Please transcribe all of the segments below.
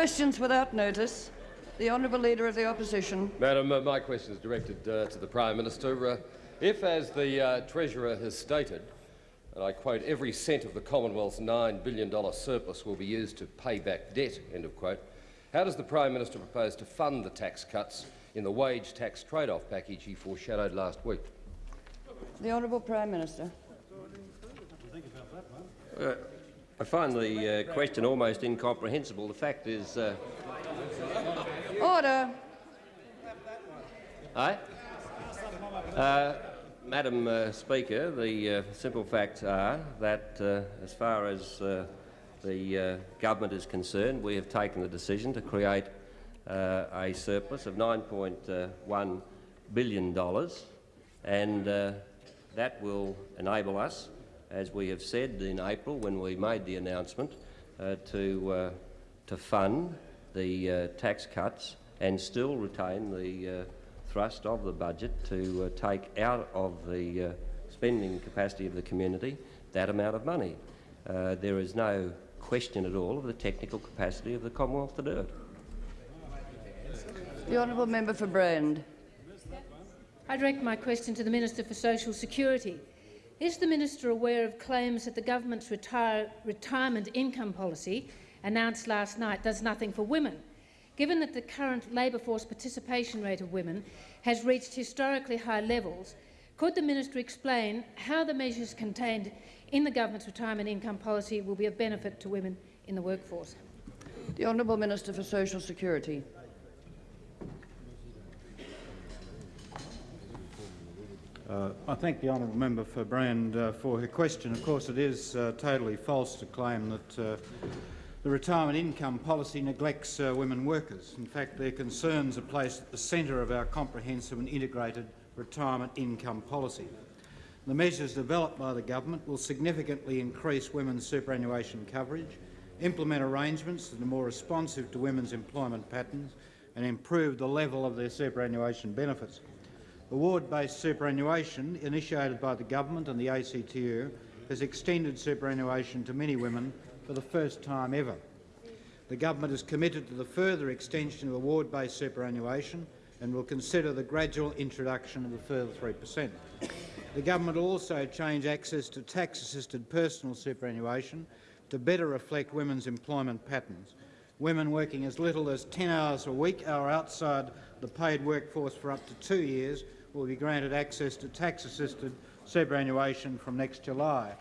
Questions without notice. The Honourable Leader of the Opposition. Madam, uh, my question is directed uh, to the Prime Minister. Uh, if, as the uh, Treasurer has stated, and I quote, every cent of the Commonwealth's $9 billion surplus will be used to pay back debt, end of quote, how does the Prime Minister propose to fund the tax cuts in the wage tax trade-off package he foreshadowed last week? The Honourable Prime Minister. I find the uh, question almost incomprehensible. The fact is... Uh... Order. Aye? Uh, Madam uh, Speaker, the uh, simple facts are that uh, as far as uh, the uh, government is concerned, we have taken the decision to create uh, a surplus of $9.1 billion and that will enable us, as we have said in April when we made the announcement, to, to fund the tax cuts and still retain the thrust of the budget to uh, take out of the uh, spending capacity of the community that amount of money. Uh, there is no question at all of the technical capacity of the Commonwealth to do it. The honourable member for Brand. I direct my question to the Minister for Social Security. Is the minister aware of claims that the government's retire retirement income policy announced last night does nothing for women? Given that the current labour force participation rate of women has reached historically high levels, could the minister explain how the measures contained in the government's retirement income policy will be of benefit to women in the workforce? The Honourable Minister for Social Security. Uh, I thank the honourable member for Brand uh, for her question. Of course, it is uh, totally false to claim that uh, the retirement income policy neglects uh, women workers. In fact, their concerns are placed at the centre of our comprehensive and integrated retirement income policy. The measures developed by the government will significantly increase women's superannuation coverage, implement arrangements that are more responsive to women's employment patterns and improve the level of their superannuation benefits. Award-based superannuation, initiated by the government and the ACTU, has extended superannuation to many women for the first time ever. The government is committed to the further extension of award-based superannuation and will consider the gradual introduction of a further 3 per cent. The government will also change access to tax-assisted personal superannuation to better reflect women's employment patterns. Women working as little as 10 hours a week or outside the paid workforce for up to two years will be granted access to tax-assisted superannuation from next July.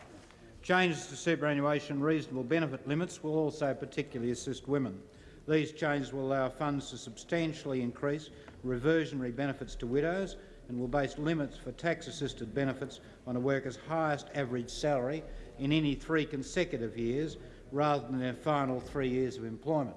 Changes to superannuation reasonable benefit limits will also particularly assist women. These changes will allow funds to substantially increase reversionary benefits to widows and will base limits for tax-assisted benefits on a worker's highest average salary in any three consecutive years rather than their final three years of employment.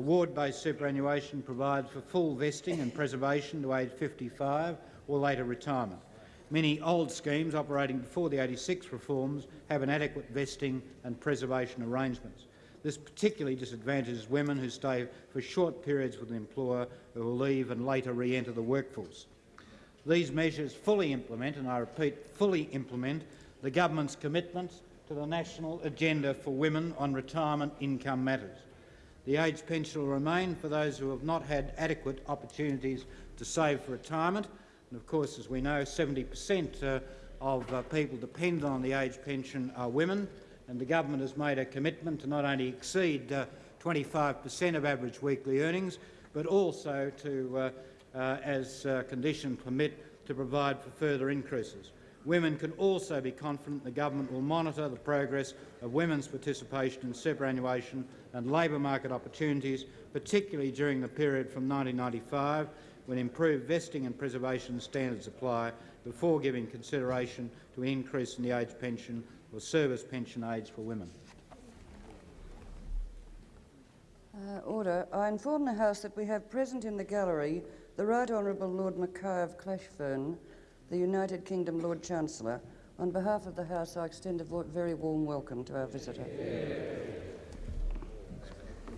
Award-based superannuation provides for full vesting and preservation to age 55 or later retirement. Many old schemes operating before the 86 reforms have inadequate vesting and preservation arrangements. This particularly disadvantages women who stay for short periods with an employer who will leave and later re-enter the workforce. These measures fully implement, and I repeat, fully implement the government's commitments to the national agenda for women on retirement income matters. The age pension will remain for those who have not had adequate opportunities to save for retirement and of course, as we know, 70 per cent uh, of uh, people dependent on the age pension are women, and the government has made a commitment to not only exceed 25 per cent of average weekly earnings, but also to, uh, uh, as conditions permit, to provide for further increases. Women can also be confident the government will monitor the progress of women's participation in superannuation and labour market opportunities, particularly during the period from 1995 when improved vesting and preservation standards apply before giving consideration to increase in the age pension or service pension age for women. Uh, order. I inform the House that we have present in the gallery the Right Honourable Lord Mackay of Clashfern, the United Kingdom Lord Chancellor. On behalf of the House, I extend a very warm welcome to our visitor.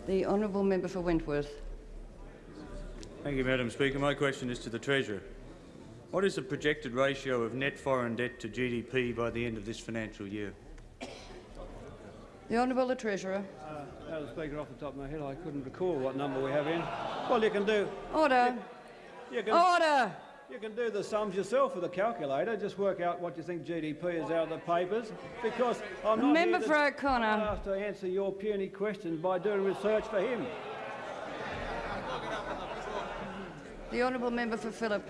The Honourable Member for Wentworth. Thank you, Madam Speaker. My question is to the Treasurer. What is the projected ratio of net foreign debt to GDP by the end of this financial year? The Honourable the Treasurer. Uh, Madam Speaker, off the top of my head, I couldn't recall what number we have in. Well, you can do, Order. you can, Order. You can do the sums yourself with a calculator. Just work out what you think GDP is out of the papers. Because I'm not Member here for to, O'Connor. asked to answer your puny questions by doing research for him. The honourable member for Phillip.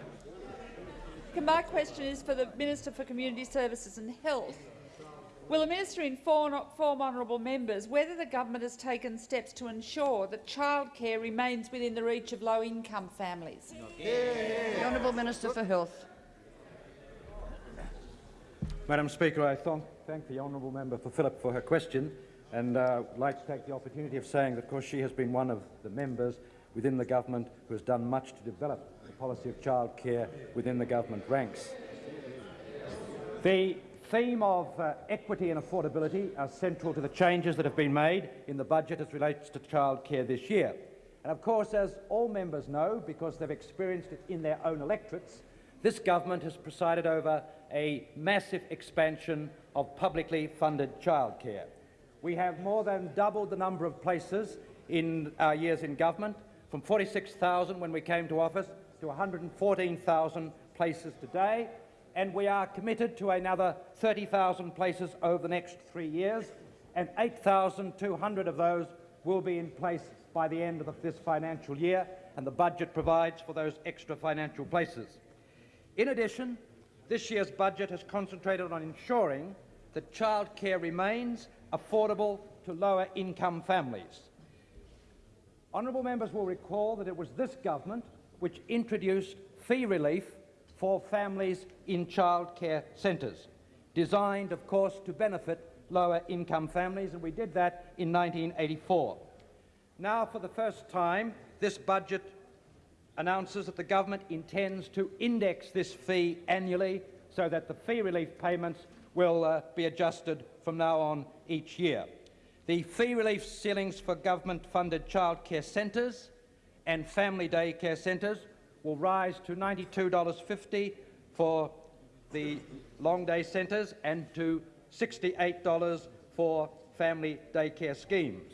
My question is for the Minister for Community Services and Health. Will the minister inform, inform honourable members whether the government has taken steps to ensure that childcare remains within the reach of low-income families? The honourable minister for Health. Madam Speaker, I thank, thank the honourable member for Phillip for her question and uh, would like to take the opportunity of saying that, of course, she has been one of the members within the government who has done much to develop the policy of childcare within the government ranks. The theme of uh, equity and affordability are central to the changes that have been made in the budget as relates to childcare this year. And of course, as all members know, because they've experienced it in their own electorates, this government has presided over a massive expansion of publicly funded childcare. We have more than doubled the number of places in our years in government, from 46,000 when we came to office to 114,000 places today, and we are committed to another 30,000 places over the next three years, and 8,200 of those will be in place by the end of this financial year, and the budget provides for those extra financial places. In addition, this year's budget has concentrated on ensuring that childcare remains affordable to lower income families. Honourable members will recall that it was this government which introduced fee relief for families in childcare centres, designed, of course, to benefit lower income families, and we did that in 1984. Now, for the first time, this budget announces that the government intends to index this fee annually so that the fee relief payments will uh, be adjusted from now on each year. The fee relief ceilings for government-funded childcare centres and family daycare centres will rise to $92.50 for the long day centres and to $68 for family daycare schemes.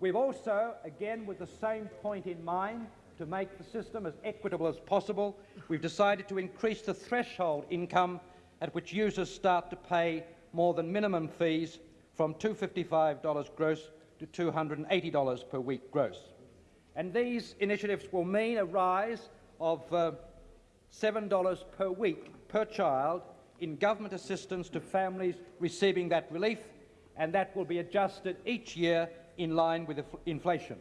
We've also, again with the same point in mind, to make the system as equitable as possible, we've decided to increase the threshold income at which users start to pay more than minimum fees from $255 gross to $280 per week gross. And these initiatives will mean a rise of uh, $7 per week per child in government assistance to families receiving that relief, and that will be adjusted each year in line with inflation.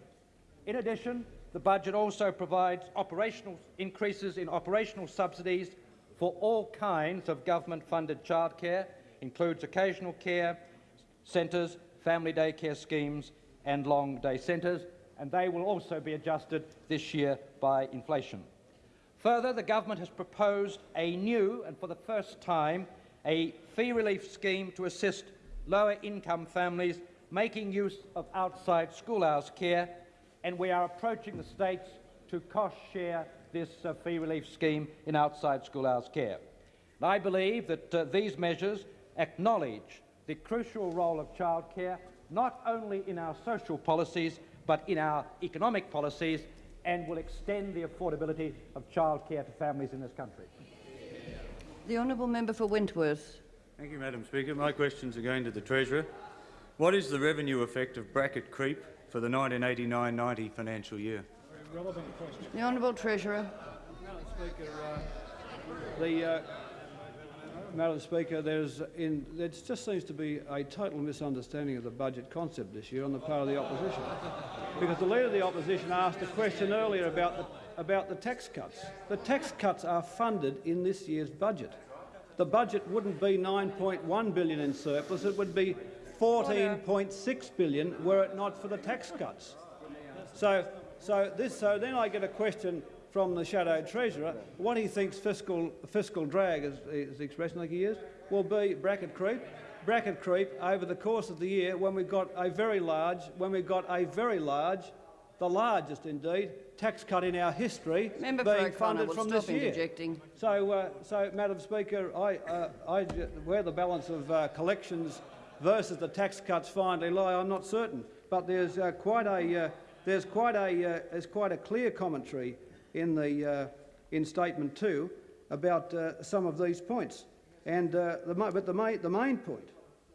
In addition, the budget also provides operational increases in operational subsidies for all kinds of government-funded childcare, includes occasional care centres, family daycare schemes and long day centres, and they will also be adjusted this year by inflation. Further, the government has proposed a new, and for the first time, a fee relief scheme to assist lower income families making use of outside school hours care, and we are approaching the states to cost share this uh, fee relief scheme in outside school hours care. And I believe that uh, these measures acknowledge the crucial role of childcare not only in our social policies but in our economic policies and will extend the affordability of childcare to families in this country. The honourable member for Wentworth. Thank you, Madam Speaker. My questions are going to the Treasurer. What is the revenue effect of bracket creep for the 1989-90 financial year? The honourable treasurer. Madam Speaker, uh, the, uh, Madam Speaker, there's in, there just seems to be a total misunderstanding of the budget concept this year on the part of the opposition. Because the Leader of the Opposition asked a question earlier about the, about the tax cuts. The tax cuts are funded in this year's budget. The budget wouldn't be 9.1 billion in surplus, it would be 14.6 billion were it not for the tax cuts. So, so, this, so then I get a question from the shadow treasurer what he thinks fiscal, fiscal drag, is, is the expression like he used, will be bracket creep. Bracket creep over the course of the year when we've got a very large, when we've got a very large, the largest indeed, tax cut in our history Member being funded from this year. So, uh, so, Madam Speaker, I, uh, I, where the balance of uh, collections versus the tax cuts finally lie, I'm not certain. but there's uh, quite a uh, there's quite a uh, there's quite a clear commentary in the uh, in statement two about uh, some of these points. And uh, the, but the main the main point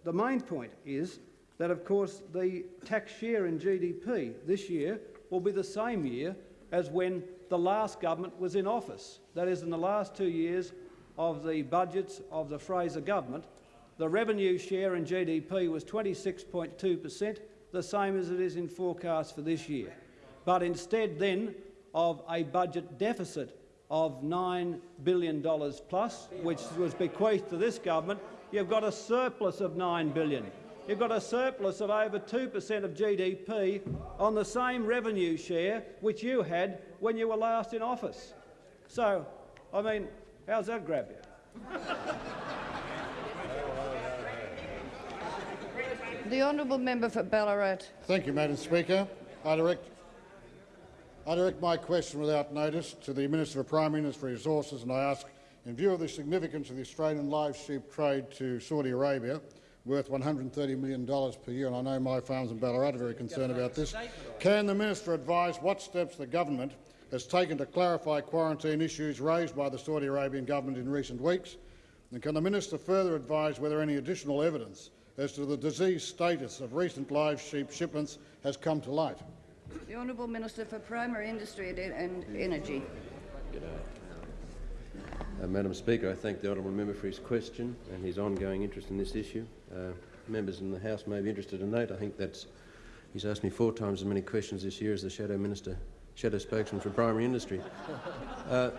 the main point is that of course the tax share in GDP this year will be the same year as when the last government was in office. That is, in the last two years of the budgets of the Fraser government, the revenue share in GDP was 26.2 per cent, the same as it is in forecast for this year. But instead then of a budget deficit of $9 billion plus, which was bequeathed to this government, you've got a surplus of 9 billion. You've got a surplus of over 2 per cent of GDP on the same revenue share which you had when you were last in office. So, I mean, how's that grab you? The honourable member for Ballarat. Thank you, Madam Speaker. I direct, I direct my question without notice to the Minister for Primary Industry Resources and I ask, in view of the significance of the Australian live sheep trade to Saudi Arabia, worth $130 million per year, and I know my farms in Ballarat are very concerned about this, can the Minister advise what steps the government has taken to clarify quarantine issues raised by the Saudi Arabian government in recent weeks? And can the Minister further advise whether any additional evidence as to the disease status of recent live sheep shipments has come to light? The Honourable Minister for Primary Industry and, Energy. Uh, Madam Speaker, I thank the honourable member for his question and his ongoing interest in this issue. Uh, members in the House may be interested to note, I think that's he's asked me four times as many questions this year as the Shadow Minister, Shadow Spokesman for Primary Industry. Uh,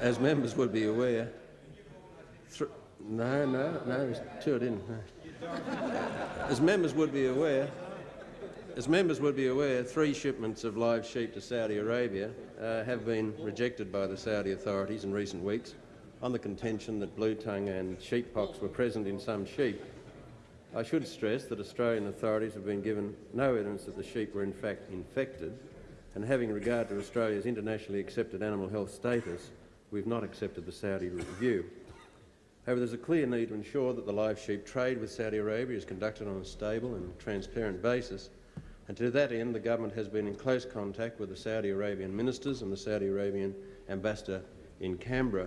as members would be aware, no, no, no, two didn't. No. As members would be aware, as members would be aware, three shipments of live sheep to Saudi Arabia uh, have been rejected by the Saudi authorities in recent weeks on the contention that blue tongue and sheeppox were present in some sheep. I should stress that Australian authorities have been given no evidence that the sheep were in fact infected, and having regard to Australia's internationally accepted animal health status, we've not accepted the Saudi review. However, there's a clear need to ensure that the live sheep trade with Saudi Arabia is conducted on a stable and transparent basis, and to that end, the government has been in close contact with the Saudi Arabian ministers and the Saudi Arabian ambassador in Canberra.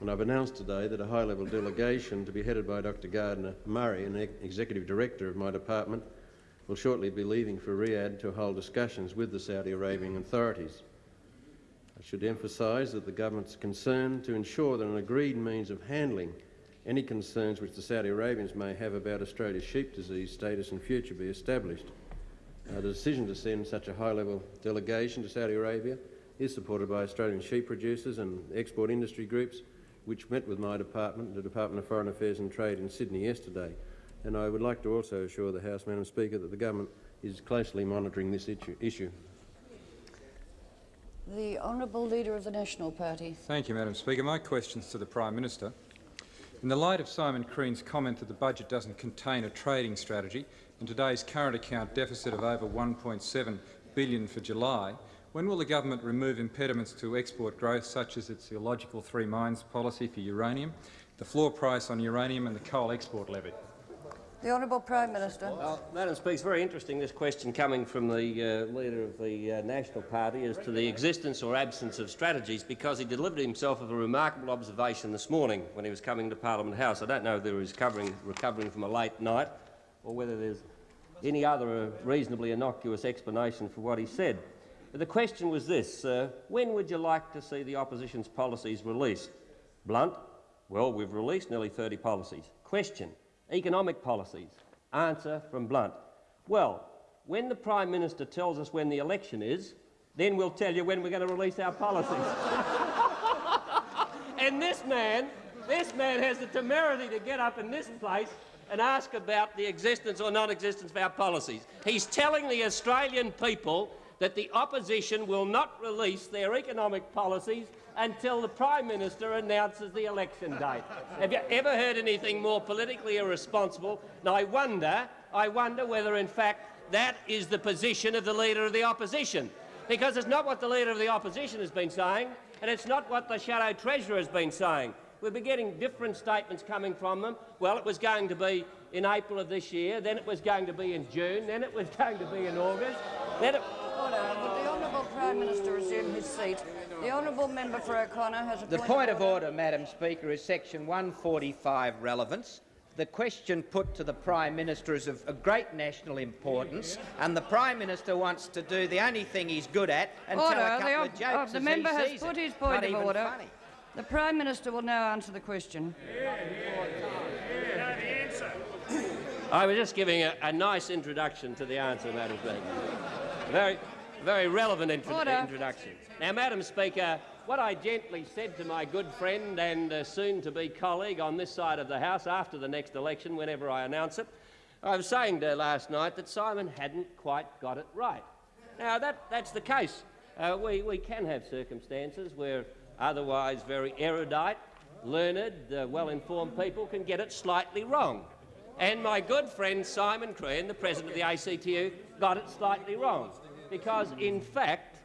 And I've announced today that a high-level delegation to be headed by Dr Gardner Murray, an executive director of my department, will shortly be leaving for Riyadh to hold discussions with the Saudi Arabian authorities. I should emphasise that the government's concerned to ensure that an agreed means of handling any concerns which the Saudi Arabians may have about Australia's sheep disease status in future be established. Uh, the decision to send such a high-level delegation to Saudi Arabia is supported by Australian sheep producers and export industry groups, which met with my department, the Department of Foreign Affairs and Trade, in Sydney yesterday. And I would like to also assure the House, Madam Speaker, that the government is closely monitoring this issue. The Honourable Leader of the National Party. Thank you, Madam Speaker. My questions to the Prime Minister. In the light of Simon Crean's comment that the budget doesn't contain a trading strategy, and today's current account deficit of over 1.7 billion for July, when will the government remove impediments to export growth such as its illogical three mines policy for uranium, the floor price on uranium and the coal export levy? The Honourable Prime Minister. Well, Madam Speaker, it's very interesting this question coming from the uh, leader of the uh, National Party as to the existence or absence of strategies because he delivered himself of a remarkable observation this morning when he was coming to Parliament House. I don't know whether he was recovering, recovering from a late night or whether there's any other reasonably innocuous explanation for what he said. But the question was this, uh, when would you like to see the opposition's policies released? Blunt? Well, we've released nearly 30 policies. Question? Economic policies? Answer from Blunt. Well, when the Prime Minister tells us when the election is, then we'll tell you when we're going to release our policies. and this man, this man has the temerity to get up in this place and ask about the existence or non-existence of our policies. He's telling the Australian people that the opposition will not release their economic policies until the Prime Minister announces the election date. Have you ever heard anything more politically irresponsible? And I wonder, I wonder whether in fact that is the position of the Leader of the Opposition. Because it's not what the Leader of the Opposition has been saying, and it's not what the Shadow Treasurer has been saying we've been getting different statements coming from them. Well, it was going to be in April of this year, then it was going to be in June, then it was going to be in August, then it... Prime Minister resume his seat? The Honourable Member for O'Connor has a The point of order, Madam Speaker, is section 145 relevance. The question put to the Prime Minister is of, of great national importance, and the Prime Minister wants to do the only thing he's good at and Order. tell a couple the, of uh, jokes oh, as the he member has sees put it. his point Not of order. funny. The Prime Minister will now answer the question. I was just giving a, a nice introduction to the answer, Madam Speaker. Very, very relevant intro introduction. Now, Madam Speaker, what I gently said to my good friend and uh, soon-to-be colleague on this side of the House after the next election, whenever I announce it, I was saying to last night that Simon hadn't quite got it right. Now, that, that's the case. Uh, we, we can have circumstances where otherwise very erudite, learned, uh, well-informed people can get it slightly wrong. And my good friend Simon Crean, the president of the ACTU, got it slightly wrong. Because, in fact,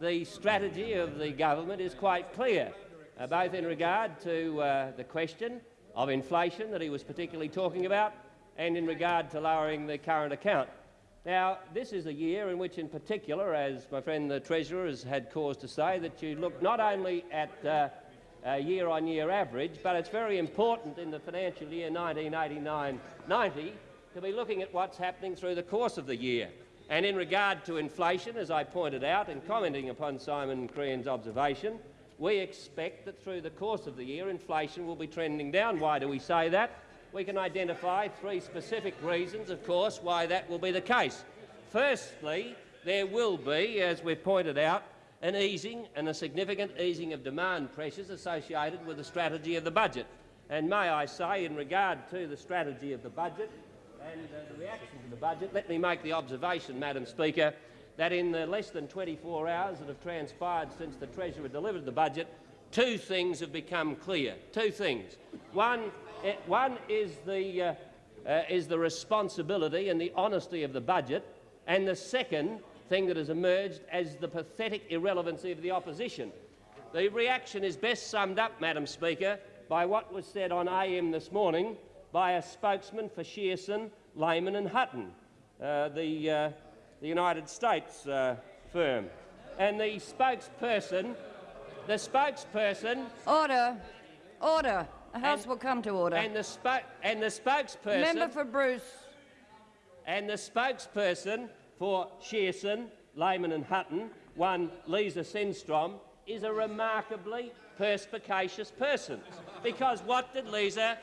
the strategy of the government is quite clear, uh, both in regard to uh, the question of inflation that he was particularly talking about and in regard to lowering the current account. Now, this is a year in which, in particular, as my friend the Treasurer has had cause to say, that you look not only at uh, a year-on-year average, but it's very important in the financial year 1989-90 to be looking at what's happening through the course of the year. And in regard to inflation, as I pointed out in commenting upon Simon Crean's observation, we expect that through the course of the year inflation will be trending down. Why do we say that? We can identify three specific reasons, of course, why that will be the case. Firstly, there will be, as we've pointed out, an easing and a significant easing of demand pressures associated with the strategy of the budget. And may I say, in regard to the strategy of the budget and uh, the reaction to the budget, let me make the observation, Madam Speaker, that in the less than 24 hours that have transpired since the Treasurer delivered the budget, two things have become clear. Two things. One, eh, one is, the, uh, uh, is the responsibility and the honesty of the budget, and the second thing that has emerged as the pathetic irrelevancy of the opposition. The reaction is best summed up, Madam Speaker, by what was said on AM this morning by a spokesman for Shearson, Lehman and Hutton, uh, the, uh, the United States uh, firm. And the spokesperson, the spokesperson... Order. Order. The House will come to order. And the, spo- and the spokesperson... Member for Bruce. And the spokesperson for Shearson, Lehman and Hutton, one Lisa Sindstrom, is a remarkably perspicacious person. Because what did Lisa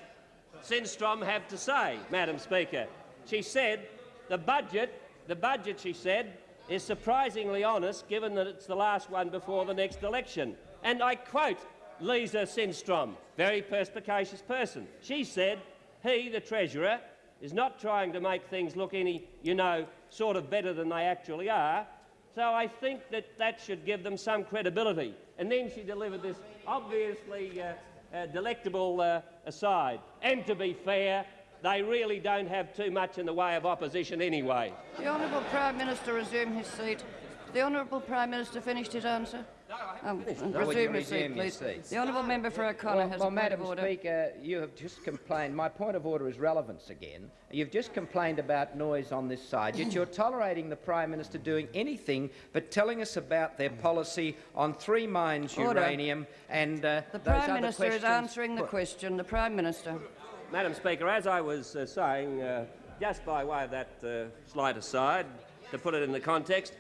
Sindstrom have to say, Madam Speaker? She said the budget, the budget, she said, is surprisingly honest given that it's the last one before the next election. And I quote Lisa Sindstrom, very perspicacious person. She said, he, the Treasurer, is not trying to make things look any, you know, sort of better than they actually are. So I think that that should give them some credibility. And then she delivered this obviously uh, delectable uh, aside. And to be fair, they really don't have too much in the way of opposition anyway. The Honourable Prime Minister resume his seat. The Honourable Prime Minister finished his answer? Um, No, would you resume his seat, please. The Honourable Member for O'Connor Well, has well a point Madam of order. Speaker, you have just complained. My point of order is relevance again. You've just complained about noise on this side, yet you're tolerating the Prime Minister doing anything but telling us about their policy on three mines Order. uranium and uh, The those Prime other Minister is answering the question. The Prime Minister. Madam Speaker, as I was uh, saying, uh, just by way of that uh, slight aside, to put it in the context,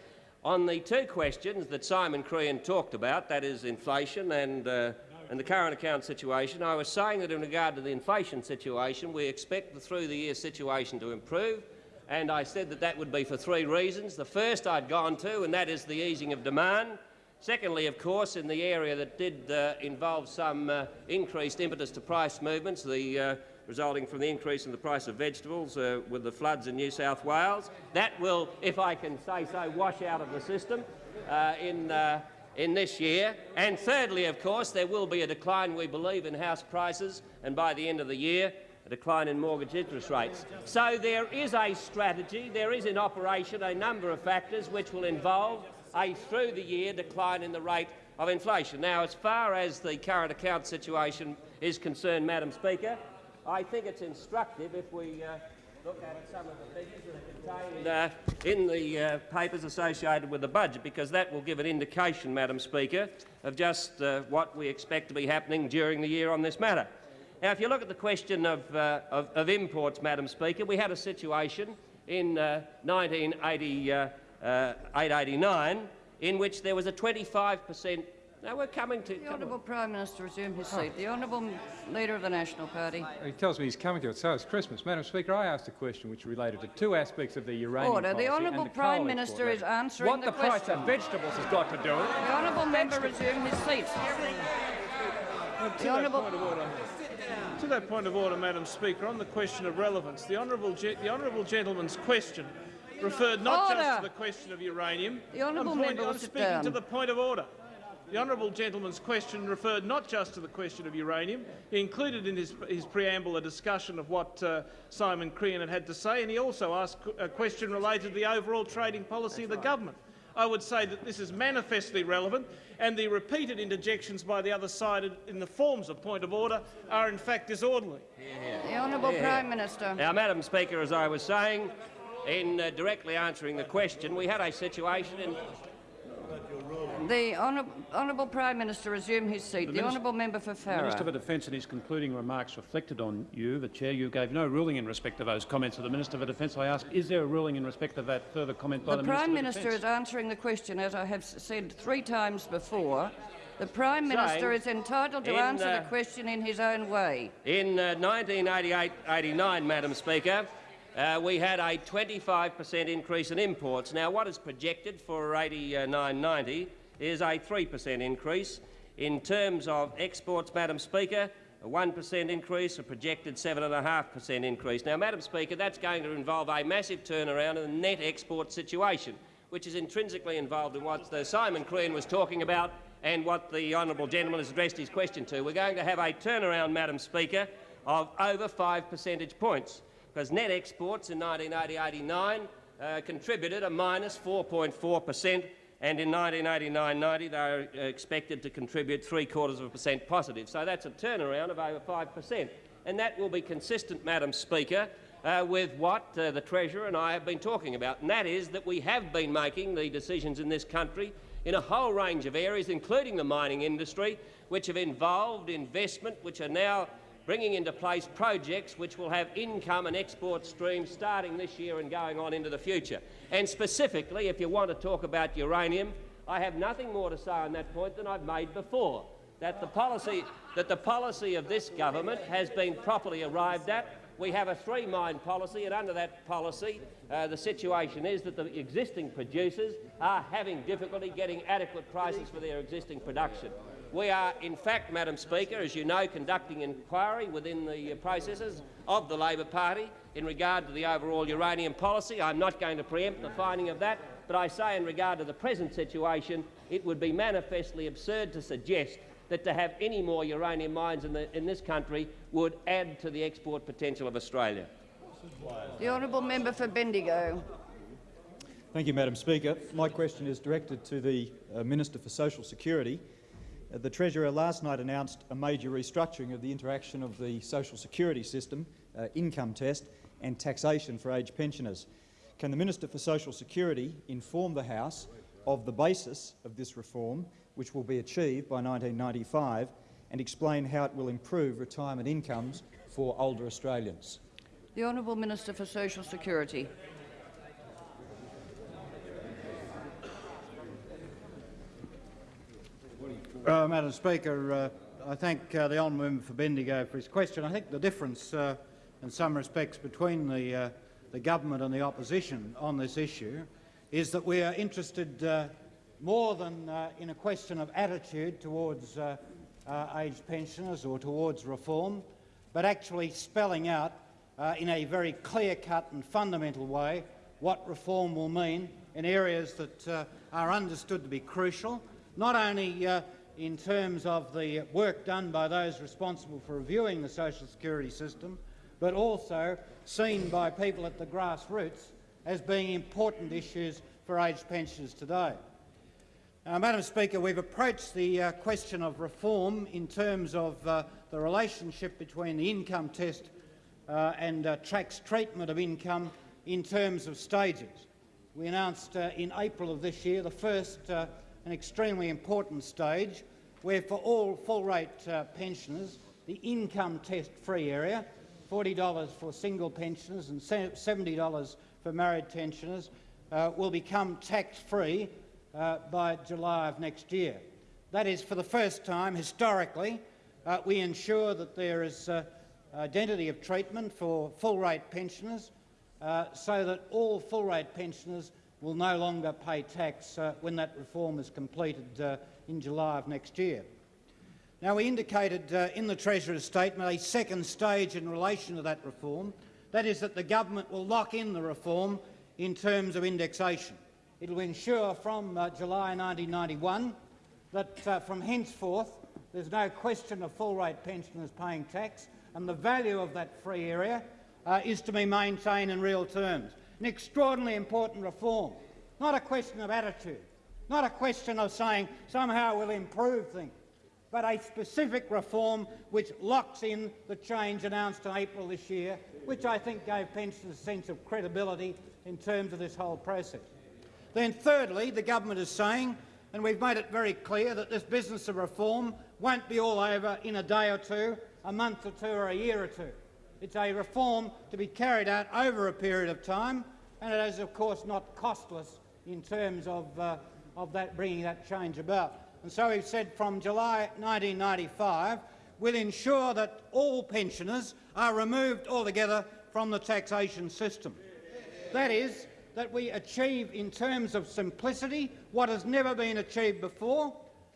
on the two questions that Simon Crean talked about, that is inflation and, uh, and the current account situation, I was saying that in regard to the inflation situation, we expect the through-the-year situation to improve, and I said that that would be for three reasons. The first I'd gone to, and that is the easing of demand. Secondly, of course, in the area that did uh, involve some uh, increased impetus to price movements, the uh, resulting from the increase in the price of vegetables uh, with the floods in New South Wales. That will, if I can say so, wash out of the system uh, in, uh, in this year. And thirdly, of course, there will be a decline, we believe, in house prices, and by the end of the year, a decline in mortgage interest rates. So there is a strategy, there is in operation a number of factors which will involve a through-the-year decline in the rate of inflation. Now, as far as the current account situation is concerned, Madam Speaker, I think it's instructive if we uh, look at some of the figures that are contained uh, in the uh, papers associated with the budget, because that will give an indication, Madam Speaker, of just uh, what we expect to be happening during the year on this matter. Now, if you look at the question of, uh, of, of imports, Madam Speaker, we had a situation in uh, 1988-89 in which there was a 25 per cent now we're coming to. The Honourable Prime Minister resume his seat. The Honourable Leader of the National Party. He tells me he's coming to it, so it's Christmas. Madam Speaker, I asked a question which related to two aspects of the uranium Order. policy The Honourable and the Prime coal Minister export is rate. answering what the the, price of vegetables has got to do with it. The Honourable Member resume his seat. To, The that Honourable- point of order, to that point of order, Madam Speaker, on the question of relevance, the honourable, ge- the honourable gentleman's question referred not just to the question of uranium. The honourable I'm, point- member will I'm speaking down. to the point of order. The honourable gentleman's question referred not just to the question of uranium. He included in his, his preamble a discussion of what uh, Simon Crean had had to say, and he also asked a question related to the overall trading policy of the government. I would say that this is manifestly relevant, and the repeated interjections by the other side in the forms of point of order are in fact disorderly. The Honourable Yeah. Prime Minister. Now, Madam Speaker, as I was saying, in uh, directly answering the question, we had a situation in The Honour- Honourable Prime Minister resume his seat. The, Minis- Honourable Member for The Minister for Defence in his concluding remarks reflected on you, the Chair. You gave no ruling in respect of those comments of the Minister for Defence. I ask, is there a ruling in respect of that further comment by The prime Minister? the, Prime Minister Minister is answering the question, as I have said three times before. The Prime Minister is entitled to in, answer uh, the question in his own way. In uh, 1988-89, Madam Speaker, uh, we had a 25 per cent increase in imports. Now, what is projected for 89-90 is a 3 per cent increase. In terms of exports, Madam Speaker, a 1 per cent increase, a projected 7.5 per cent increase. Now, Madam Speaker, that's going to involve a massive turnaround in the net export situation, which is intrinsically involved in what Simon Crean was talking about and what the honourable gentleman has addressed his question to. We're going to have a turnaround, Madam Speaker, of over five percentage points, because net exports in 1980-89 uh, contributed a minus 4.4 per cent, and in 1989-90 they are uh, expected to contribute three quarters of a percent positive. So that's a turnaround of over five per cent, and that will be consistent, Madam Speaker, uh, with what uh, the Treasurer and I have been talking about, and that is that we have been making the decisions in this country in a whole range of areas, including the mining industry, which have involved investment, which are now bringing into place projects which will have income and export streams starting this year and going on into the future. And specifically, if you want to talk about uranium, I have nothing more to say on that point than I've made before, that the policy, that the policy of this government has been properly arrived at. We have a three-mine policy, and under that policy, uh, the situation is that the existing producers are having difficulty getting adequate prices for their existing production. We are, in fact, Madam Speaker, as you know, conducting inquiry within the processes of the Labor Party in regard to the overall uranium policy. I'm not going to preempt the finding of that, but I say in regard to the present situation, it would be manifestly absurd to suggest that to have any more uranium mines in, the, in this country would add to the export potential of Australia. The Honourable Member for Bendigo. Thank you, Madam Speaker. My question is directed to the uh, Minister for Social Security. Uh, the Treasurer last night announced a major restructuring of the interaction of the social security system, uh, income test and taxation for aged pensioners. Can the Minister for Social Security inform the House of the basis of this reform, which will be achieved by 1995, and explain how it will improve retirement incomes for older Australians? The Honourable Minister for Social Security. Uh, Madam Speaker, uh, I thank uh, the honourable member for Bendigo for his question. I think the difference, uh, in some respects, between the, uh, the government and the opposition on this issue is that we are interested uh, more than in a question of attitude towards aged pensioners or towards reform, but actually spelling out in a very clear-cut and fundamental way what reform will mean in areas that are understood to be crucial, not only in terms of the work done by those responsible for reviewing the social security system, but also seen by people at the grassroots as being important issues for aged pensioners today. Madam Speaker, we've approached the uh, question of reform in terms of uh, the relationship between the income test uh, and uh, TRAC's treatment of income in terms of stages. We announced uh, in April of this year the first and extremely important stage where for all full-rate uh, pensioners the income test free area, $40 for single pensioners and $70 for married pensioners, uh, will become tax-free uh, by July of next year. That is, for the first time historically, uh, we ensure that there is uh, identity of treatment for full-rate pensioners uh, so that all full-rate pensioners will no longer pay tax uh, when that reform is completed uh, in July of next year. Now, we indicated uh, in the Treasurer's statement a second stage in relation to that reform. That is that the government will lock in the reform in terms of indexation. It will ensure from uh, July 1991 that uh, from henceforth there's no question of full-rate pensioners paying tax and the value of that free area uh, is to be maintained in real terms. An extraordinarily important reform, not a question of attitude, not a question of saying somehow we'll improve things, but a specific reform which locks in the change announced in April this year, which I think gave pensioners a sense of credibility in terms of this whole process. Then thirdly, the government is saying, and we've made it very clear, that this business of reform won't be all over in a day or two, a month or two or a year or two. It's a reform to be carried out over a period of time, and it is of course not costless in terms of, uh, of that, bringing that change about. And so we've said from July 1995 we'll ensure that all pensioners are removed altogether from the taxation system. That is, that we achieve in terms of simplicity what has never been achieved before,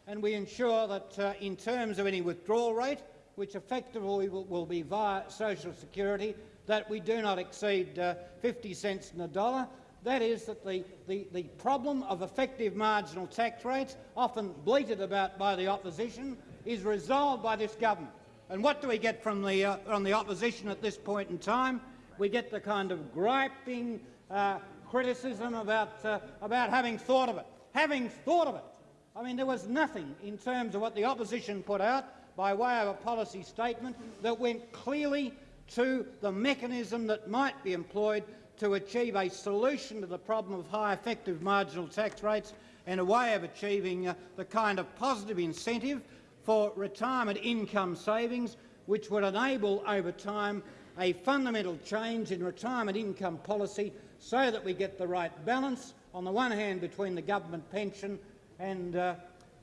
and we ensure that uh, in terms of any withdrawal rate, which effectively will, will, be via social security, that we do not exceed uh, 50 cents in the dollar. That is that the, the, the problem of effective marginal tax rates, often bleated about by the opposition, is resolved by this government. And what do we get from the, uh, from the opposition at this point in time? We get the kind of griping uh, criticism about, uh, about having thought of it. Having thought of it. I mean, there was nothing in terms of what the opposition put out by way of a policy statement that went clearly to the mechanism that might be employed to achieve a solution to the problem of high effective marginal tax rates and a way of achieving uh, the kind of positive incentive for retirement income savings which would enable over time a fundamental change in retirement income policy so that we get the right balance, on the one hand, between the government pension and uh,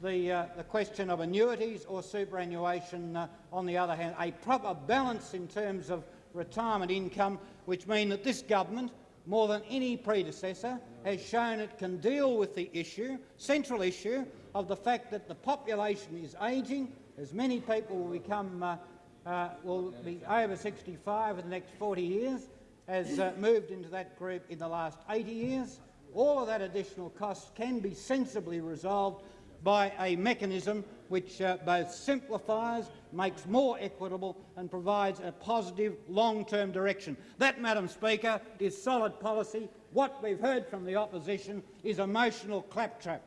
the, uh, the, question of annuities or superannuation uh, on the other hand, a proper balance in terms of retirement income, which mean that this government, more than any predecessor, has shown it can deal with the issue, central issue, of the fact that the population is ageing, as many people will become uh, uh, will be over 65 in the next 40 years, has uh, moved into that group in the last 80 years. All of that additional cost can be sensibly resolved by a mechanism which uh, both simplifies, makes more equitable and provides a positive long-term direction. That, Madam Speaker, is solid policy. What we've heard from the opposition is emotional claptrap.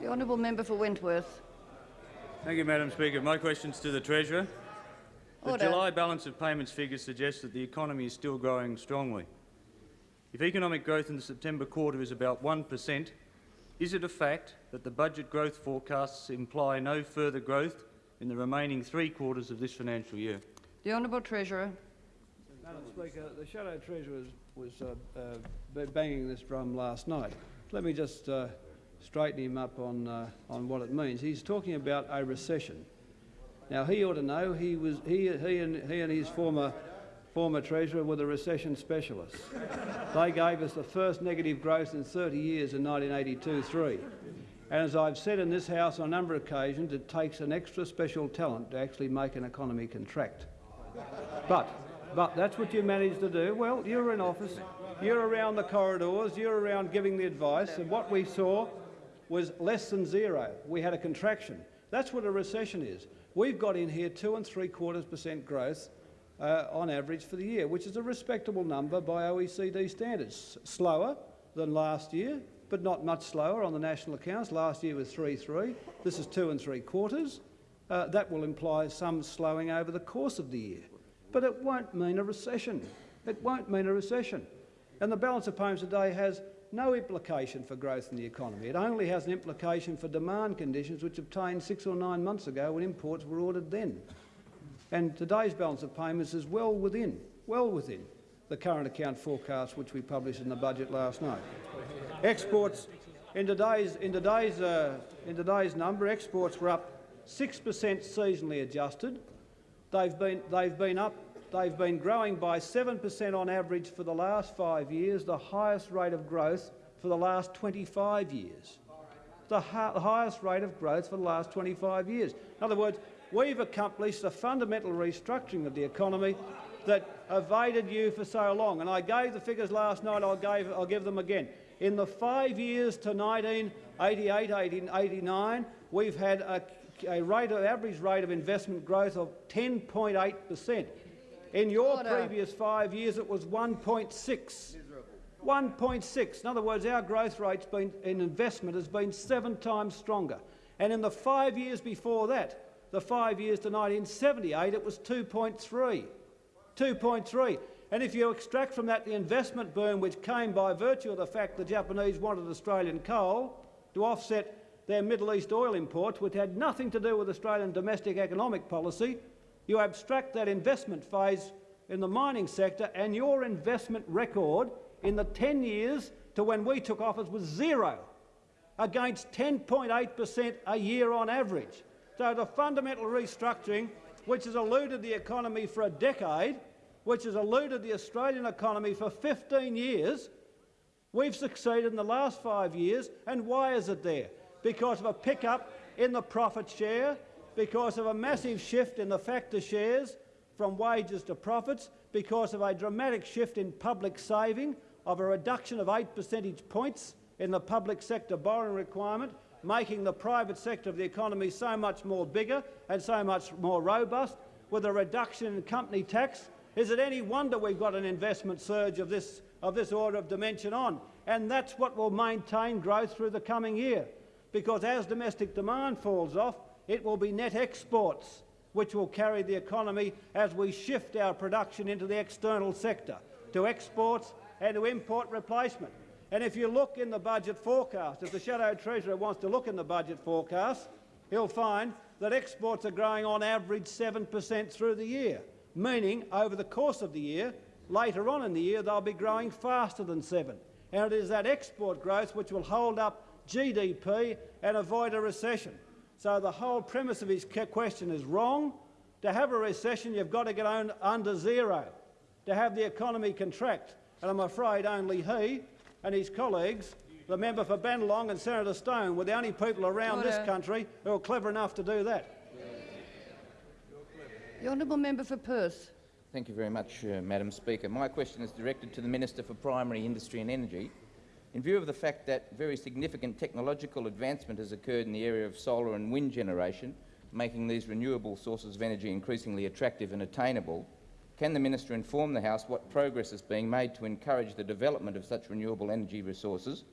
The honourable member for Wentworth. Thank you, Madam Speaker. My question's to the Treasurer. The Order. July balance of payments figures suggest that the economy is still growing strongly. If economic growth in the September quarter is about 1 per cent, is it a fact that the budget growth forecasts imply no further growth in the remaining three quarters of this financial year? The Honourable Treasurer. Madam Speaker, the Shadow Treasurer was, was uh, uh, banging this drum last night. Let me just uh, straighten him up on, uh, on what it means. He's talking about a recession. Now, he ought to know he, was, he, he, and, he and his former, former treasurer were the recession specialists. they gave us the first negative growth in 30 years in 1982-3. And as I've said in this House on a number of occasions, it takes an extra special talent to actually make an economy contract. But, but that's what you managed to do. Well, you're in office, you're around the corridors, you're around giving the advice, and what we saw was less than zero. We had a contraction. That's what a recession is. We've got in here two and three quarters percent growth uh, on average for the year, which is a respectable number by OECD standards. Slower than last year, but not much slower on the national accounts. Last year was 3.3. This is two and three quarters. Uh, that will imply some slowing over the course of the year. But it won't mean a recession. It won't mean a recession. And the balance of payments today has no implication for growth in the economy. It only has an implication for demand conditions which obtained six or nine months ago when imports were ordered then. And today's balance of payments is well within, well within the current account forecast which we published in the budget last night. Exports in today's, in today's, uh, in today's number, exports were up 6 per cent seasonally adjusted. They've been, they've been up They've been growing by 7% on average for the last five years, the highest rate of growth for the last 25 years. The, the highest rate of growth for the last 25 years. In other words, we've accomplished a fundamental restructuring of the economy that evaded you for so long. And I gave the figures last night, I'll, give, I'll give them again. In the five years to 1988, 1989, we've had a, a rate of, average rate of investment growth of 10.8 per cent. In your Order. previous five years, it was 1.6. 1.6. In other words, our growth rate in investment has been seven times stronger. And in the five years before that, the five years to 1978, it was 2.3. 2.3. And if you extract from that the investment boom which came by virtue of the fact the Japanese wanted Australian coal to offset their Middle East oil imports, which had nothing to do with Australian domestic economic policy, you abstract that investment phase in the mining sector and your investment record in the 10 years to when we took office was zero, against 10.8 per cent a year on average. So the fundamental restructuring, which has eluded the economy for a decade, which has eluded the Australian economy for 15 years, we've succeeded in the last five years. And why is it there? Because of a pickup in the profit share, because of a massive shift in the factor shares from wages to profits, because of a dramatic shift in public saving, of a reduction of 8 percentage points in the public sector borrowing requirement, making the private sector of the economy so much more bigger and so much more robust, with a reduction in company tax. Is it any wonder we've got an investment surge of this, of this order of dimension on? And that's what will maintain growth through the coming year. Because as domestic demand falls off, it will be net exports which will carry the economy as we shift our production into the external sector, to exports and to import replacement. And if you look in the budget forecast, if the Shadow Treasurer wants to look in the budget forecast, he'll find that exports are growing on average 7 per cent through the year, meaning over the course of the year, later on in the year, they'll be growing faster than 7. And it is that export growth which will hold up GDP and avoid a recession. So the whole premise of his question is wrong. To have a recession, you've got to get under zero. To have the economy contract, and I'm afraid only he and his colleagues, the member for Bennelong and Senator Stone, were the only people around Order. this country who were clever enough to do that. The honourable member for Perth. Thank you very much, uh, Madam Speaker. My question is directed to the Minister for Primary Industry and Energy. In view of the fact that very significant technological advancement has occurred in the area of solar and wind generation, making these renewable sources of energy increasingly attractive and attainable, can the Minister inform the House what progress is being made to encourage the development of such renewable energy resources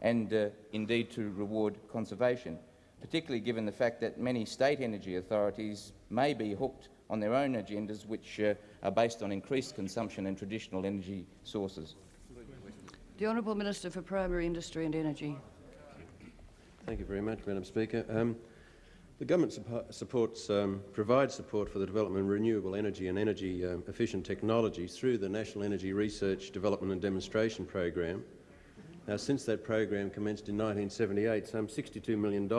and uh, indeed to reward conservation, particularly given the fact that many state energy authorities may be hooked on their own agendas which uh, are based on increased consumption and traditional energy sources? The Honourable Minister for Primary Industry and Energy. Thank you very much, Madam Speaker. Um, the government supports, um, provides support for the development of renewable energy and energy um, efficient technologies through the National Energy Research, Development and Demonstration Program. Now, since that program commenced in 1978, some $62 million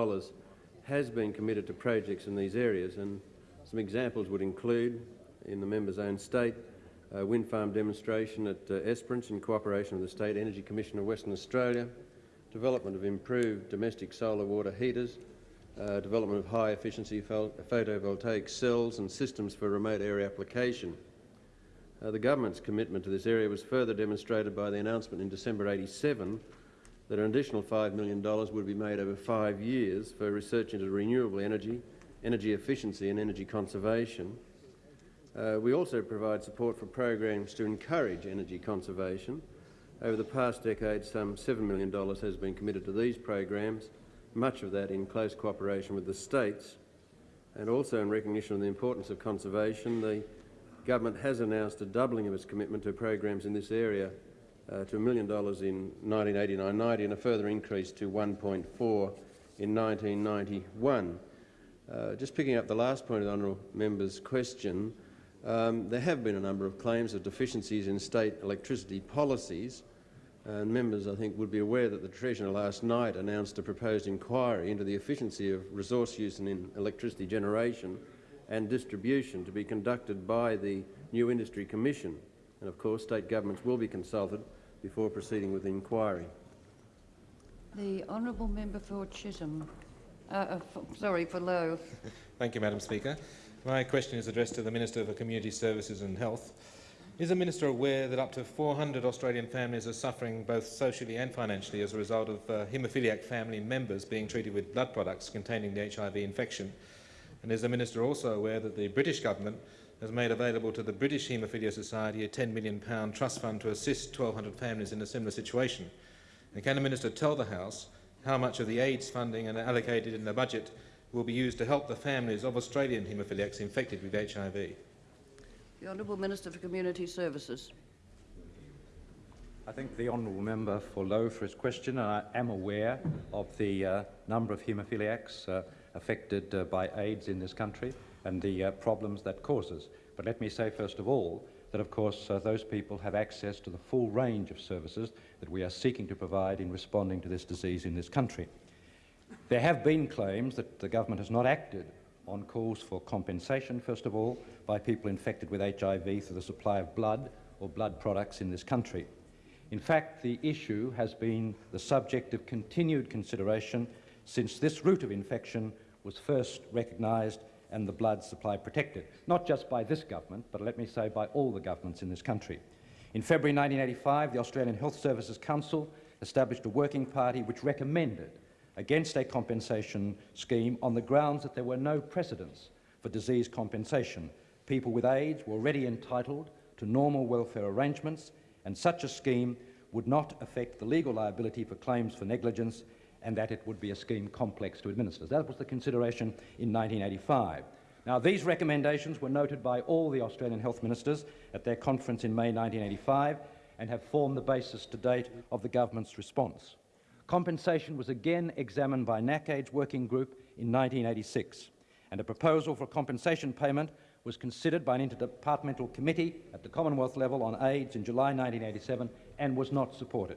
has been committed to projects in these areas, and some examples would include, in the member's own state, a wind farm demonstration at uh, Esperance in cooperation with the State Energy Commission of Western Australia, development of improved domestic solar water heaters, uh, development of high-efficiency photovoltaic cells and systems for remote area application. Uh, the government's commitment to this area was further demonstrated by the announcement in December 87 that an additional $5 million would be made over five years for research into renewable energy, energy efficiency and energy conservation, uh, we also provide support for programs to encourage energy conservation, Over the past decade, some $7 million has been committed to these programs, much of that in close cooperation with the states. And also in recognition of the importance of conservation, the government has announced a doubling of its commitment to programs in this area uh, to $1 million in 1989-90 and a further increase to 1.4 in 1991. Uh, just picking up the last point of the honourable member's question, um, there have been a number of claims of deficiencies in state electricity policies, and members, I think, would be aware that the Treasurer last night announced a proposed inquiry into the efficiency of resource use in electricity generation and distribution to be conducted by the New Industry Commission. And of course, state governments will be consulted before proceeding with the inquiry. The honourable member for Chisholm. Uh, uh, for, sorry, for Lowe. Thank you, Madam Speaker. My question is addressed to the Minister for Community Services and Health. Is the Minister aware that up to 400 Australian families are suffering both socially and financially as a result of uh, haemophiliac family members being treated with blood products containing the HIV infection? And is the Minister also aware that the British government has made available to the British Haemophilia Society a £10 million trust fund to assist 1,200 families in a similar situation? And can the Minister tell the House how much of the AIDS funding and allocated in the budget will be used to help the families of Australian haemophiliacs infected with HIV? The Honourable Minister for Community Services. I thank the honourable member for Lowe for his question. and I am aware of the uh, number of haemophiliacs uh, affected uh, by AIDS in this country and the uh, problems that causes. But let me say first of all that, of course, uh, those people have access to the full range of services that we are seeking to provide in responding to this disease in this country. There have been claims that the government has not acted on calls for compensation, first of all, by people infected with HIV through the supply of blood or blood products in this country. In fact, the issue has been the subject of continued consideration since this route of infection was first recognised and the blood supply protected, not just by this government, but let me say by all the governments in this country. In February 1985, the Australian Health Services Council established a working party which recommended against a compensation scheme on the grounds that there were no precedents for disease compensation. People with AIDS were already entitled to normal welfare arrangements, and such a scheme would not affect the legal liability for claims for negligence and that it would be a scheme complex to administer. That was the consideration in 1985. Now, these recommendations were noted by all the Australian health ministers at their conference in May 1985 and have formed the basis to date of the government's response. Compensation was again examined by NACAIDS working group in 1986, and a proposal for compensation payment was considered by an interdepartmental committee at the Commonwealth level on AIDS in July 1987 and was not supported.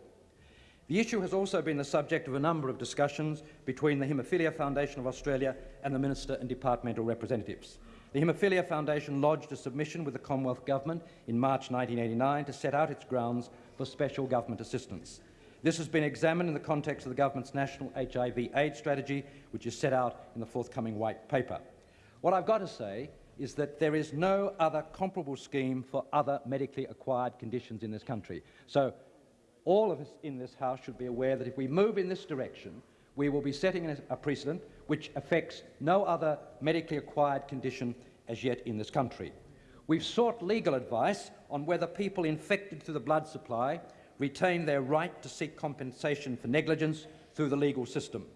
The issue has also been the subject of a number of discussions between the Haemophilia Foundation of Australia and the Minister and departmental representatives. The Haemophilia Foundation lodged a submission with the Commonwealth Government in March 1989 to set out its grounds for special government assistance. This has been examined in the context of the government's national HIV AIDS strategy, which is set out in the forthcoming white paper. What I've got to say is that there is no other comparable scheme for other medically acquired conditions in this country. So all of us in this House should be aware that if we move in this direction, we will be setting a precedent which affects no other medically acquired condition as yet in this country. We've sought legal advice on whether people infected through the blood supply retain their right to seek compensation for negligence through the legal system.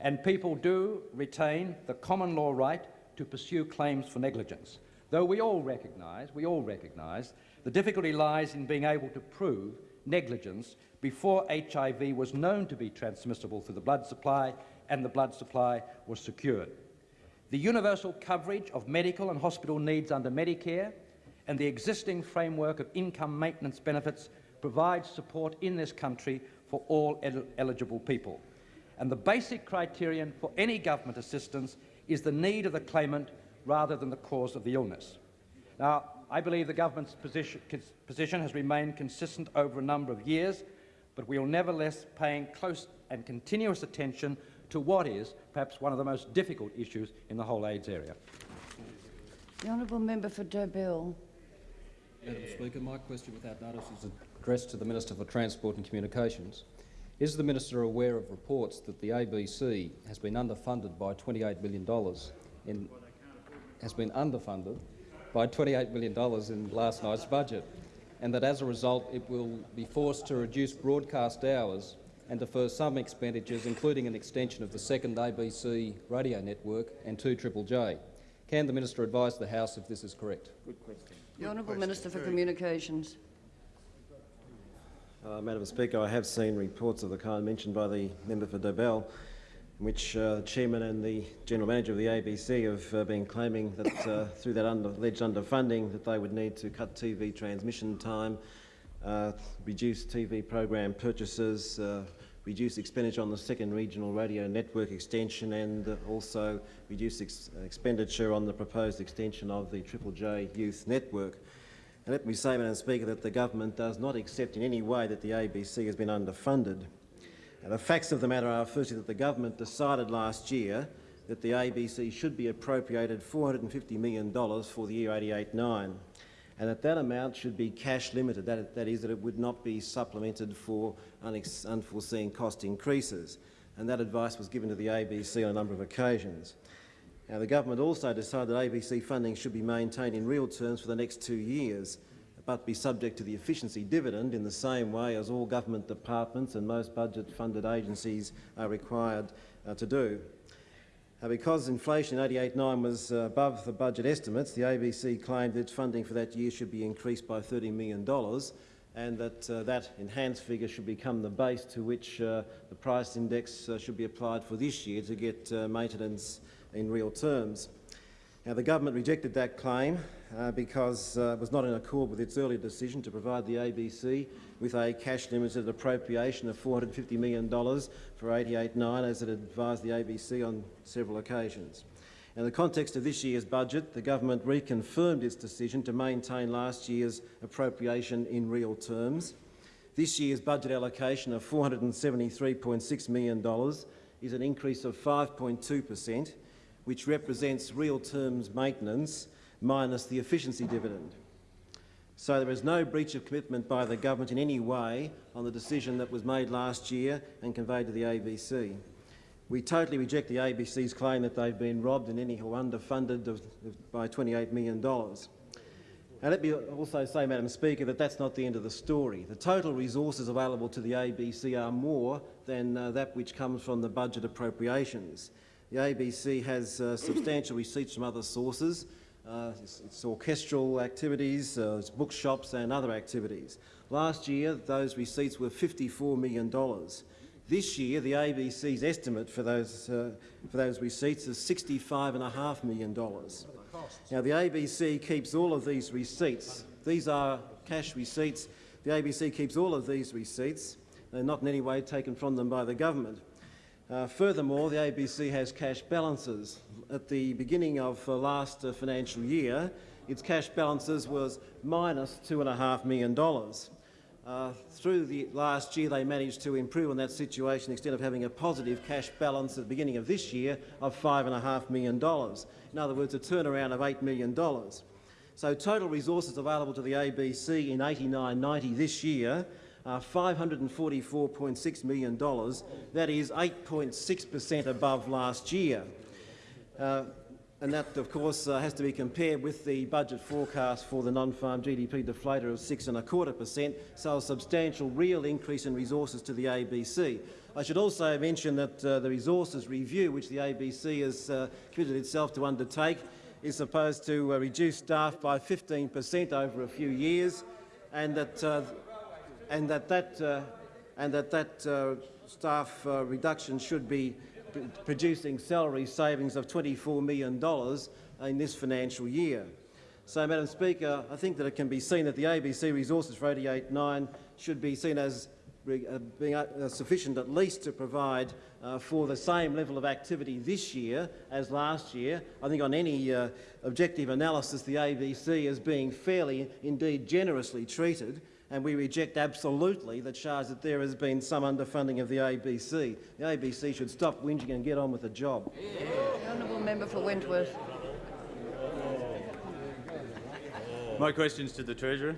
And people do retain the common law right to pursue claims for negligence. Though we all recognise, we all recognise, the difficulty lies in being able to prove negligence before HIV was known to be transmissible through the blood supply and the blood supply was secured. The universal coverage of medical and hospital needs under Medicare and the existing framework of income maintenance benefits provides support in this country for all el eligible people. And the basic criterion for any government assistance is the need of the claimant rather than the cause of the illness. Now, I believe the government's position, position has remained consistent over a number of years, but we are nevertheless paying close and continuous attention to what is perhaps one of the most difficult issues in the whole AIDS area. The honourable member for Dobell. Madam Speaker, my question without notice is addressed to the Minister for Transport and Communications. Is the Minister aware of reports that the ABC has been underfunded by $28 million in, has been underfunded by $28 million in last night's budget? and that as a result it will be forced to reduce broadcast hours and defer some expenditures, including an extension of the second ABC radio network and 2 Triple J. Can the minister advise the House if this is correct? Good question. The Honourable Minister for Communications. Uh, Madam Speaker, I have seen reports of the kind mentioned by the member for Dobell, in which uh, the chairman and the general manager of the ABC have uh, been claiming that uh, through that under, alleged underfunding that they would need to cut TV transmission time, uh, reduce TV program purchases, uh, reduce expenditure on the second regional radio network extension and also reduce ex expenditure on the proposed extension of the Triple J Youth Network. And let me say, Madam Speaker, that the government does not accept in any way that the ABC has been underfunded. Now, the facts of the matter are, firstly, that the government decided last year that the ABC should be appropriated $450 million for the year 88-9 and that that amount should be cash limited, that, that is, that it would not be supplemented for unforeseen cost increases. And that advice was given to the ABC on a number of occasions. Now, the government also decided that ABC funding should be maintained in real terms for the next two years, but be subject to the efficiency dividend in the same way as all government departments and most budget-funded agencies are required uh, to do. Uh, because inflation in 88-9 was uh, above the budget estimates, the ABC claimed that funding for that year should be increased by $30 million and that uh, that enhanced figure should become the base to which uh, the price index uh, should be applied for this year to get uh, maintenance in real terms. Now, the government rejected that claim uh, because uh, it was not in accord with its earlier decision to provide the ABC with a cash-limited appropriation of $450 million for 88-9, as it advised the ABC on several occasions. In the context of this year's budget, the government reconfirmed its decision to maintain last year's appropriation in real terms. This year's budget allocation of $473.6 million is an increase of 5.2 per cent, which represents real terms maintenance minus the efficiency dividend. So there is no breach of commitment by the government in any way on the decision that was made last year and conveyed to the ABC. We totally reject the ABC's claim that they've been robbed and anyhow underfunded of, of, by $28 million. And let me also say, Madam Speaker, that that's not the end of the story. The total resources available to the ABC are more than uh, that which comes from the budget appropriations. The ABC has uh, substantial receipts from other sources. Uh, it's, it's, orchestral activities, uh, it's bookshops and other activities. Last year, those receipts were $54 million. This year, the ABC's estimate for those, uh, for those receipts is $65.5 million. Now, the ABC keeps all of these receipts. These are cash receipts. The ABC keeps all of these receipts. They're not in any way taken from them by the government. Uh, furthermore, the ABC has cash balances. At the beginning of uh, last uh, financial year, its cash balances was minus $2.5 million. Uh, through the last year, they managed to improve on that situation instead of having a positive cash balance at the beginning of this year of $5.5 million. In other words, a turnaround of $8 million. So total resources available to the ABC in 89-90 this year uh, $544.6 million. That is 8.6 per cent above last year. Uh, and that, of course, uh, has to be compared with the budget forecast for the non-farm GDP deflator of six and a quarter per cent, so a substantial real increase in resources to the ABC. I should also mention that uh, the resources review, which the ABC has uh, committed itself to undertake, is supposed to uh, reduce staff by 15 per cent over a few years, and that uh, and that that, uh, and that, that uh, staff uh, reduction should be producing salary savings of $24 million in this financial year. So, Madam Speaker, I think that it can be seen that the ABC resources for 88.9 should be seen as uh, being uh, sufficient at least to provide uh, for the same level of activity this year as last year. I think on any objective analysis the ABC is being fairly, indeed generously treated and we reject absolutely the charge that there has been some underfunding of the ABC. The ABC should stop whinging and get on with the job. The honourable member for Wentworth. My questions to the Treasurer.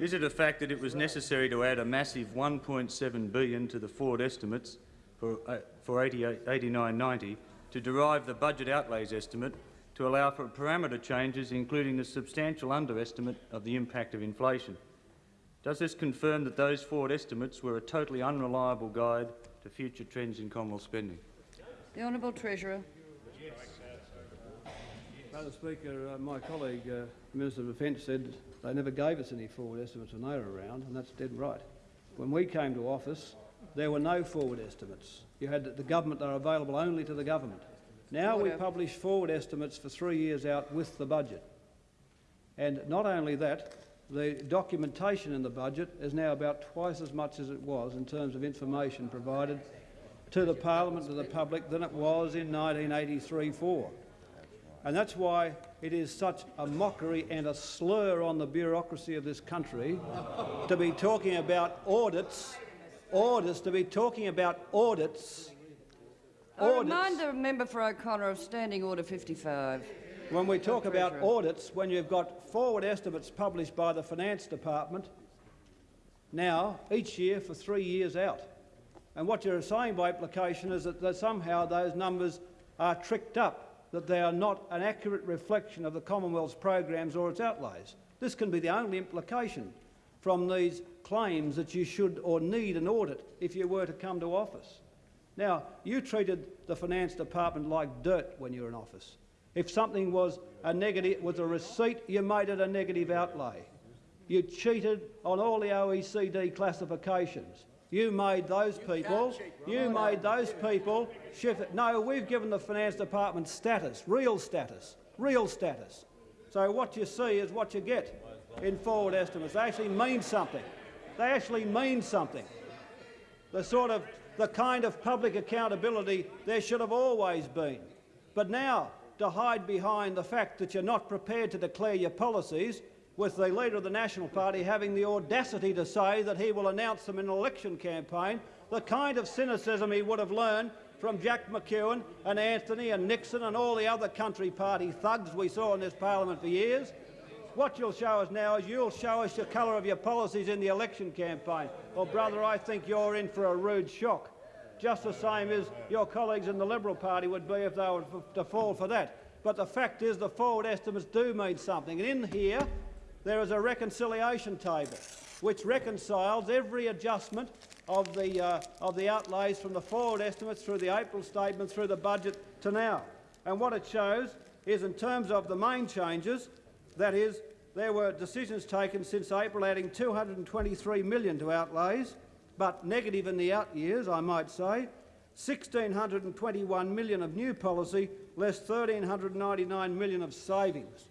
Is it a fact that it was necessary to add a massive 1.7 billion to the forward estimates for, uh, for 89-90 to derive the budget outlays estimate to allow for parameter changes, including the substantial underestimate of the impact of inflation? Does this confirm that those forward estimates were a totally unreliable guide to future trends in Commonwealth spending? The Honourable Treasurer. Madam Speaker, uh, my colleague, uh, Minister of Defence, said they never gave us any forward estimates when they were around, and that's dead right. When we came to office, there were no forward estimates. You had the government, they are available only to the government. Now we publish forward estimates for three years out with the budget. And not only that, the documentation in the budget is now about twice as much as it was in terms of information provided to the parliament, to the public, than it was in 1983-4. And that's why it is such a mockery and a slur on the bureaucracy of this country to be talking about audits, audits, to be talking about audits, I audits. remind the member for O'Connor of Standing Order 55. When we talk about audits, when you've got forward estimates published by the Finance Department now each year for three years out. And what you're saying by implication is that, somehow those numbers are tricked up, that they are not an accurate reflection of the Commonwealth's programs or its outlays. This can be the only implication from these claims that you should or need an audit if you were to come to office. Now, you treated the Finance Department like dirt when you were in office. If something was a negative, was a receipt, you made it a negative outlay. You cheated on all the OECD classifications. You made those people, you made those people shift it. No, we've given the Finance Department status, real status, real status. So what you see is what you get in forward estimates. They actually mean something. They actually mean something. The sort of, the kind of public accountability there should have always been. But now, to hide behind the fact that you're not prepared to declare your policies, with the leader of the National Party having the audacity to say that he will announce them in an election campaign, the kind of cynicism he would have learned from Jack McEwen and Anthony and Nixon and all the other country party thugs we saw in this parliament for years. What you'll show us now is you'll show us the colour of your policies in the election campaign. Well, brother, I think you're in for a rude shock, just the same as your colleagues in the Liberal Party would be if they were to fall for that. But the fact is the forward estimates do mean something. And in here, there is a reconciliation table which reconciles every adjustment of the, uh, of the outlays from the forward estimates through the April statement through the budget to now. And what it shows is in terms of the main changes, that is, there were decisions taken since April adding 223 million to outlays, but negative in the out years, I might say, 1,621 million of new policy, less 1,399 million of savings.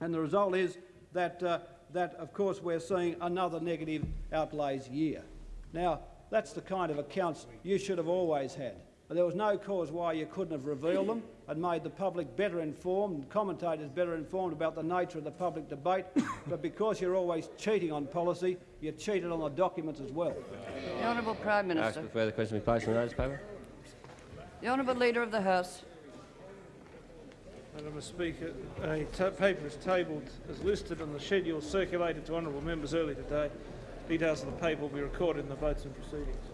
And the result is that, uh, that of course, we're seeing another negative outlays year. Now, that's the kind of accounts you should have always had. There was no cause why you couldn't have revealed them and made the public better informed commentators better informed about the nature of the public debate. but because you're always cheating on policy, you cheated on the documents as well. The Honourable Prime Ask Minister. for further question be placed on the notice paper. The Honourable Leader of the House. Madam Speaker, a paper is tabled as listed on the schedule circulated to honourable members early today. Details of the paper will be recorded in the votes and proceedings.